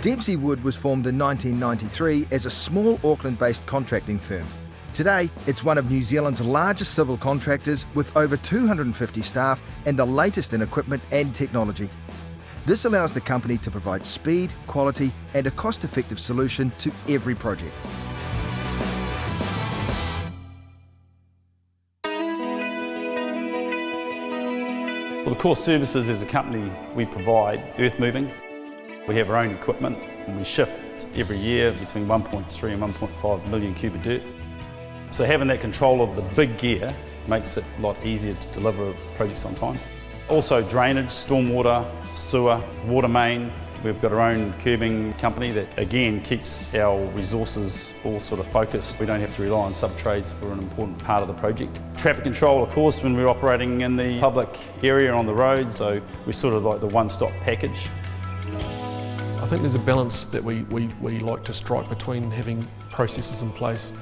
Dempsey Wood was formed in 1993 as a small Auckland-based contracting firm. Today, it's one of New Zealand's largest civil contractors with over 250 staff and the latest in equipment and technology. This allows the company to provide speed, quality and a cost-effective solution to every project. Well, the core services as a company we provide earth moving. We have our own equipment and we shift every year between 1.3 and 1.5 million cubic dirt. So having that control of the big gear makes it a lot easier to deliver projects on time. Also drainage, stormwater, sewer, water main. We've got our own curbing company that again keeps our resources all sort of focused. We don't have to rely on sub-trades for an important part of the project. Traffic control, of course, when we're operating in the public area on the road, so we're sort of like the one-stop package. Think there's a balance that we, we, we like to strike between having processes in place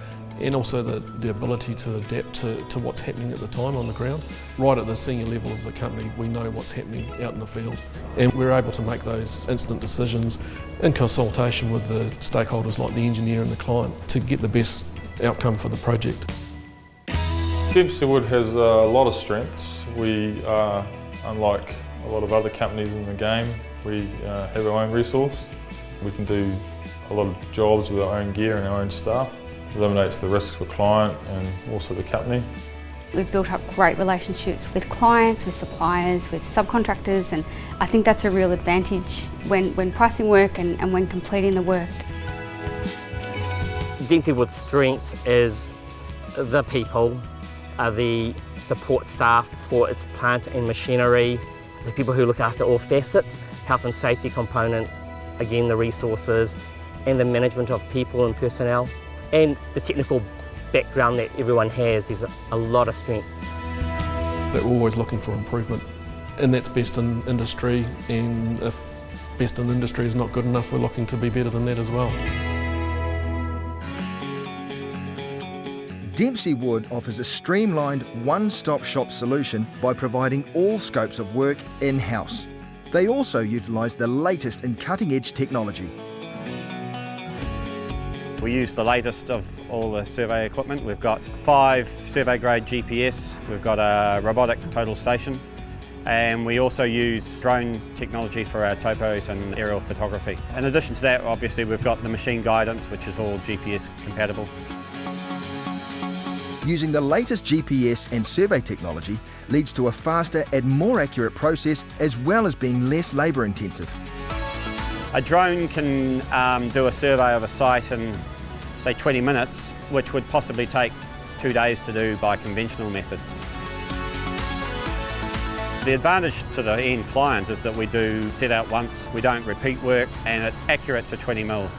and also the, the ability to adapt to, to what's happening at the time on the ground. Right at the senior level of the company, we know what's happening out in the field and we're able to make those instant decisions in consultation with the stakeholders like the engineer and the client to get the best outcome for the project. Dempsey Wood has a lot of strengths. We are, unlike a lot of other companies in the game, we uh, have our own resource. We can do a lot of jobs with our own gear and our own staff It eliminates the risk for client and also the company. We've built up great relationships with clients, with suppliers, with subcontractors and I think that's a real advantage when, when pricing work and, and when completing the work. Dempsey Wood's strength is the people, are the support staff for its plant and machinery, the people who look after all facets, health and safety component, again the resources, and the management of people and personnel and the technical background that everyone has, there's a, lot of strength. That we're always looking for improvement and that's best in industry and if best in industry is not good enough, we're looking to be better than that as well. Dempsey Wood offers a streamlined one-stop shop solution by providing all scopes of work in-house. They also utilise the latest in cutting-edge technology. We use the latest of all the survey equipment. We've got five survey grade GPS, we've got a robotic total station, and we also use drone technology for our topos and aerial photography. In addition to that, obviously we've got the machine guidance, which is all GPS compatible. Using the latest GPS and survey technology leads to a faster and more accurate process as well as being less labour intensive. A drone can um, do a survey of a site in, say, 20 minutes, which would possibly take two days to do by conventional methods. The advantage to the end client is that we do set out once, we don't repeat work, and it's accurate to 20 mils.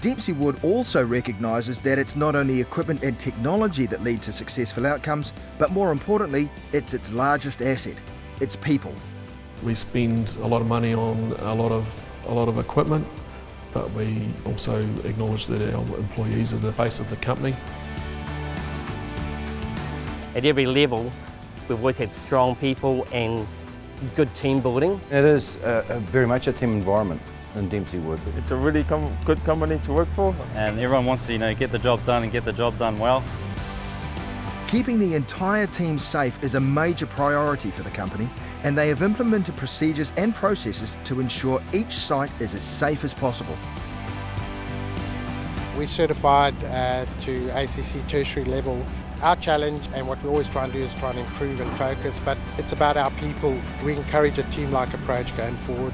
Dempsey Wood also recognises that it's not only equipment and technology that lead to successful outcomes, but more importantly, it's its largest asset, its people. We spend a lot of money on a lot of, a lot of equipment, but we also acknowledge that our employees are the face of the company. At every level, we've always had strong people and good team building. It is a, a very much a team environment in Dempsey Wood. It's a really com good company to work for. And everyone wants to you know, get the job done and get the job done well. Keeping the entire team safe is a major priority for the company and they have implemented procedures and processes to ensure each site is as safe as possible. We're certified uh, to ACC tertiary level. Our challenge and what we always try and do is try and improve and focus, but it's about our people. We encourage a team-like approach going forward.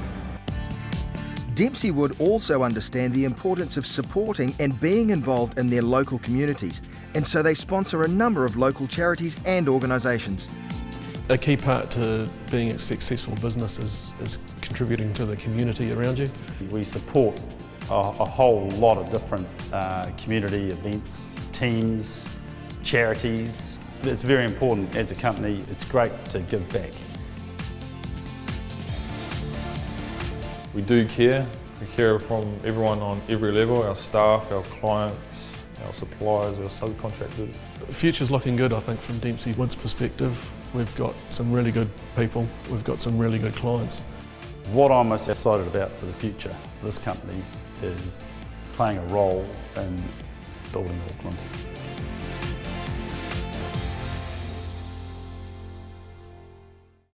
Dempsey Wood also understand the importance of supporting and being involved in their local communities and so they sponsor a number of local charities and organisations. A key part to being a successful business is, is contributing to the community around you. We support a, a whole lot of different uh, community events, teams, charities. It's very important as a company, it's great to give back. We do care. We care from everyone on every level, our staff, our clients, our suppliers, our subcontractors. The future's looking good, I think, from Dempsey Wood's perspective. We've got some really good people, we've got some really good clients. What I'm most excited about for the future of this company is playing a role in building Auckland.